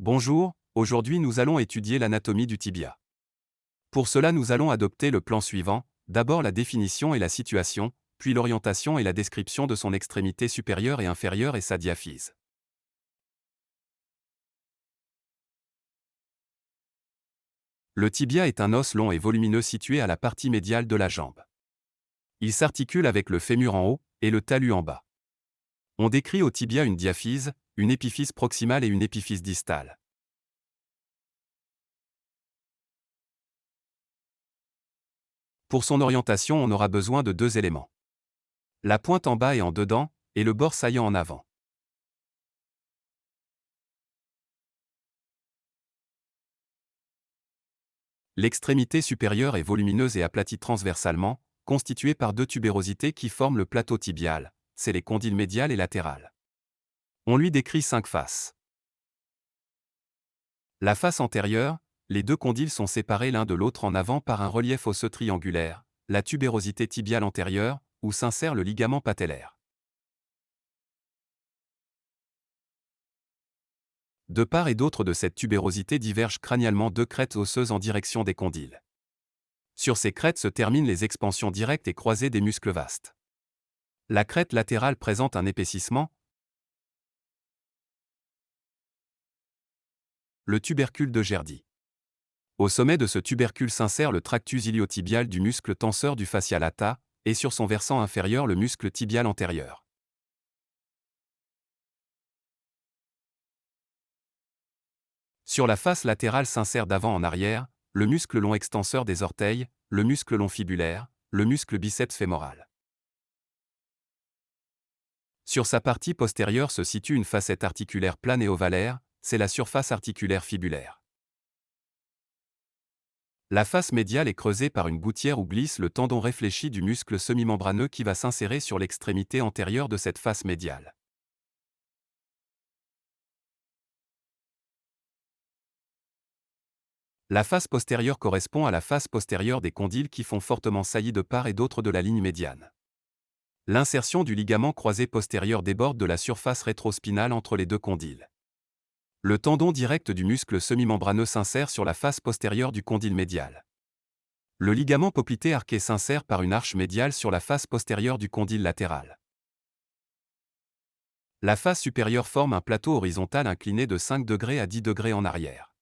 Bonjour, aujourd'hui nous allons étudier l'anatomie du tibia. Pour cela nous allons adopter le plan suivant, d'abord la définition et la situation, puis l'orientation et la description de son extrémité supérieure et inférieure et sa diaphyse. Le tibia est un os long et volumineux situé à la partie médiale de la jambe. Il s'articule avec le fémur en haut et le talus en bas. On décrit au tibia une diaphyse, une épiphyse proximale et une épiphyse distale. Pour son orientation, on aura besoin de deux éléments. La pointe en bas et en dedans, et le bord saillant en avant. L'extrémité supérieure est volumineuse et aplatie transversalement, constituée par deux tubérosités qui forment le plateau tibial, c'est les condyles médiales et latérales. On lui décrit cinq faces. La face antérieure, les deux condyles sont séparés l'un de l'autre en avant par un relief osseux triangulaire, la tubérosité tibiale antérieure, où s'insère le ligament patellaire. De part et d'autre de cette tubérosité divergent crânialement deux crêtes osseuses en direction des condyles. Sur ces crêtes se terminent les expansions directes et croisées des muscles vastes. La crête latérale présente un épaississement, le tubercule de Gerdy. Au sommet de ce tubercule s'insère le tractus iliotibial du muscle tenseur du fascia lata, et sur son versant inférieur le muscle tibial antérieur. Sur la face latérale s'insère d'avant en arrière, le muscle long extenseur des orteils, le muscle long fibulaire, le muscle biceps fémoral. Sur sa partie postérieure se situe une facette articulaire plane et ovalaire, c'est la surface articulaire fibulaire. La face médiale est creusée par une gouttière où glisse le tendon réfléchi du muscle semi-membraneux qui va s'insérer sur l'extrémité antérieure de cette face médiale. La face postérieure correspond à la face postérieure des condyles qui font fortement saillie de part et d'autre de la ligne médiane. L'insertion du ligament croisé postérieur déborde de la surface rétrospinale entre les deux condyles. Le tendon direct du muscle semi-membraneux s'insère sur la face postérieure du condyle médial. Le ligament poplité arqué s'insère par une arche médiale sur la face postérieure du condyle latéral. La face supérieure forme un plateau horizontal incliné de 5 degrés à 10 degrés en arrière.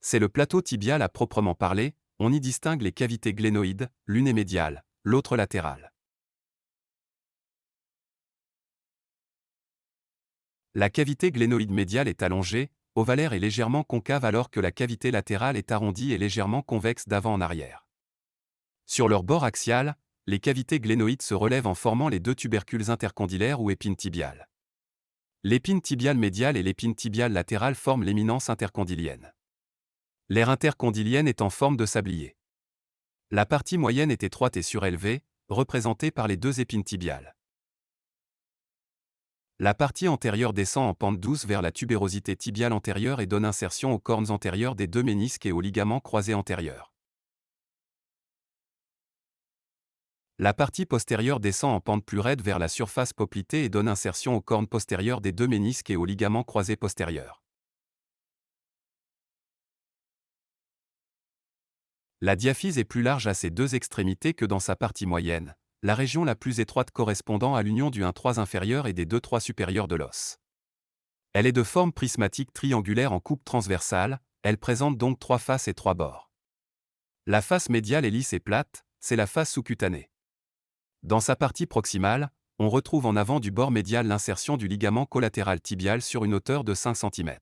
C'est le plateau tibial à proprement parler, on y distingue les cavités glénoïdes, l'une est médiale, l'autre latérale. La cavité glénoïde médiale est allongée, ovalaire et légèrement concave alors que la cavité latérale est arrondie et légèrement convexe d'avant en arrière. Sur leur bord axial, les cavités glénoïdes se relèvent en formant les deux tubercules intercondylaires ou épines tibiales. L'épine tibiale médiale et l'épine tibiale latérale forment l'éminence intercondylienne. L'aire intercondylienne est en forme de sablier. La partie moyenne est étroite et surélevée, représentée par les deux épines tibiales. La partie antérieure descend en pente douce vers la tubérosité tibiale antérieure et donne insertion aux cornes antérieures des deux ménisques et aux ligaments croisés antérieurs. La partie postérieure descend en pente plus raide vers la surface poplitée et donne insertion aux cornes postérieures des deux ménisques et aux ligaments croisés postérieurs. La diaphyse est plus large à ses deux extrémités que dans sa partie moyenne, la région la plus étroite correspondant à l'union du 1-3 inférieur et des 2-3 supérieurs de l'os. Elle est de forme prismatique triangulaire en coupe transversale, elle présente donc trois faces et trois bords. La face médiale est lisse et plate, c'est la face sous-cutanée. Dans sa partie proximale, on retrouve en avant du bord médial l'insertion du ligament collatéral tibial sur une hauteur de 5 cm.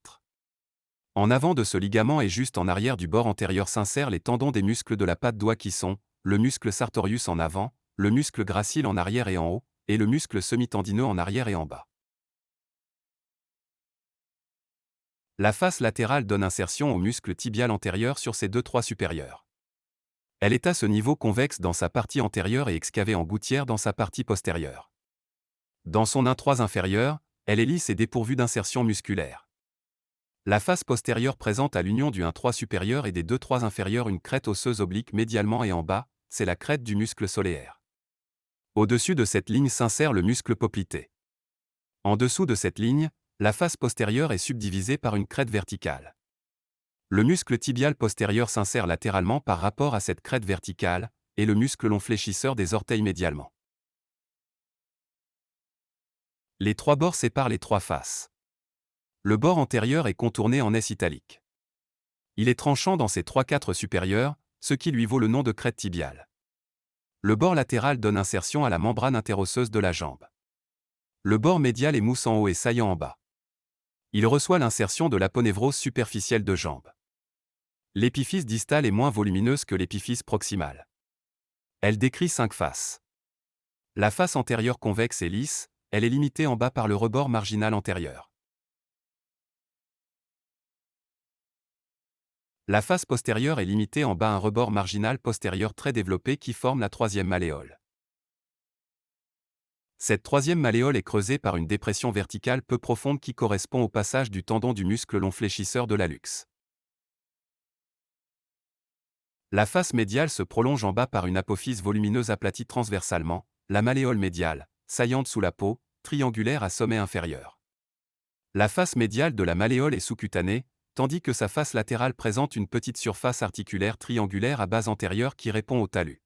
En avant de ce ligament et juste en arrière du bord antérieur s'insèrent les tendons des muscles de la patte doigt qui sont, le muscle sartorius en avant, le muscle gracile en arrière et en haut, et le muscle semi-tendineux en arrière et en bas. La face latérale donne insertion au muscle tibial antérieur sur ses deux trois supérieurs. Elle est à ce niveau convexe dans sa partie antérieure et excavée en gouttière dans sa partie postérieure. Dans son 1-3 inférieur, elle est lisse et dépourvue d'insertion musculaire. La face postérieure présente à l'union du 1-3 supérieur et des 2-3 inférieurs une crête osseuse oblique médialement et en bas, c'est la crête du muscle solaire. Au-dessus de cette ligne s'insère le muscle poplité. En dessous de cette ligne, la face postérieure est subdivisée par une crête verticale. Le muscle tibial postérieur s'insère latéralement par rapport à cette crête verticale, et le muscle long fléchisseur des orteils médialement. Les trois bords séparent les trois faces. Le bord antérieur est contourné en S italique. Il est tranchant dans ses trois quatre supérieurs, ce qui lui vaut le nom de crête tibiale. Le bord latéral donne insertion à la membrane interosseuse de la jambe. Le bord médial est mousse en haut et saillant en bas. Il reçoit l'insertion de l'aponévrose superficielle de jambe. L'épiphyse distale est moins volumineuse que l'épiphyse proximale. Elle décrit cinq faces. La face antérieure convexe et lisse, elle est limitée en bas par le rebord marginal antérieur. La face postérieure est limitée en bas un rebord marginal postérieur très développé qui forme la troisième malléole. Cette troisième malléole est creusée par une dépression verticale peu profonde qui correspond au passage du tendon du muscle long fléchisseur de l'allux. La face médiale se prolonge en bas par une apophyse volumineuse aplatie transversalement, la malléole médiale, saillante sous la peau, triangulaire à sommet inférieur. La face médiale de la malléole est sous-cutanée, tandis que sa face latérale présente une petite surface articulaire triangulaire à base antérieure qui répond au talus.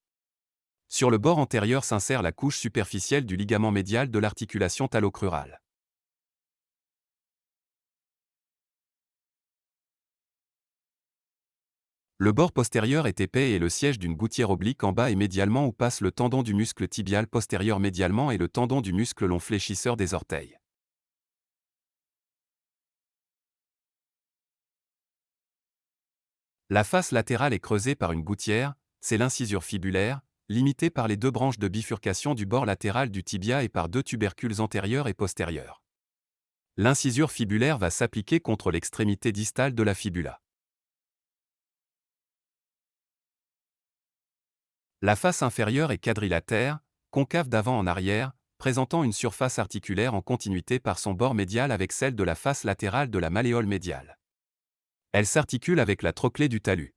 Sur le bord antérieur s'insère la couche superficielle du ligament médial de l'articulation talocrurale. Le bord postérieur est épais et le siège d'une gouttière oblique en bas et médialement où passe le tendon du muscle tibial postérieur médialement et le tendon du muscle long fléchisseur des orteils. La face latérale est creusée par une gouttière, c'est l'incisure fibulaire, limitée par les deux branches de bifurcation du bord latéral du tibia et par deux tubercules antérieurs et postérieurs. L'incisure fibulaire va s'appliquer contre l'extrémité distale de la fibula. La face inférieure est quadrilatère, concave d'avant en arrière, présentant une surface articulaire en continuité par son bord médial avec celle de la face latérale de la malléole médiale. Elle s'articule avec la trochlée du talus.